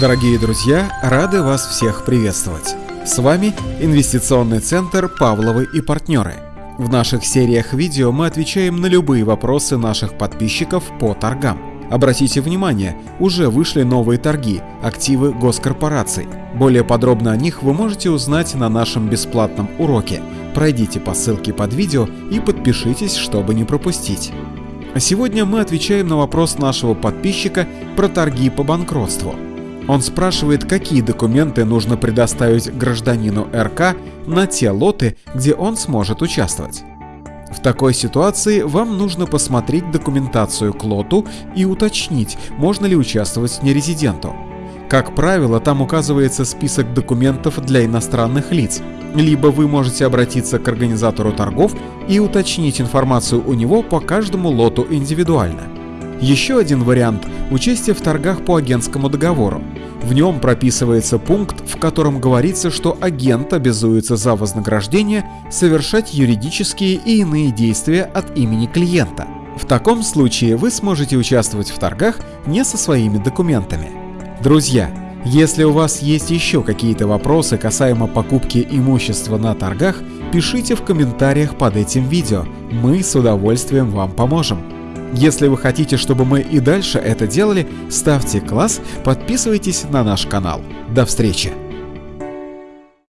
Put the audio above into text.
Дорогие друзья, рады вас всех приветствовать. С вами инвестиционный центр Павловы и партнеры. В наших сериях видео мы отвечаем на любые вопросы наших подписчиков по торгам. Обратите внимание, уже вышли новые торги, активы госкорпораций. Более подробно о них вы можете узнать на нашем бесплатном уроке. Пройдите по ссылке под видео и подпишитесь, чтобы не пропустить. А сегодня мы отвечаем на вопрос нашего подписчика про торги по банкротству – он спрашивает, какие документы нужно предоставить гражданину РК на те лоты, где он сможет участвовать. В такой ситуации вам нужно посмотреть документацию к лоту и уточнить, можно ли участвовать нерезиденту. Как правило, там указывается список документов для иностранных лиц. Либо вы можете обратиться к организатору торгов и уточнить информацию у него по каждому лоту индивидуально. Еще один вариант – участие в торгах по агентскому договору. В нем прописывается пункт, в котором говорится, что агент обязуется за вознаграждение совершать юридические и иные действия от имени клиента. В таком случае вы сможете участвовать в торгах не со своими документами. Друзья, если у вас есть еще какие-то вопросы касаемо покупки имущества на торгах, пишите в комментариях под этим видео, мы с удовольствием вам поможем. Если вы хотите, чтобы мы и дальше это делали, ставьте класс, подписывайтесь на наш канал. До встречи!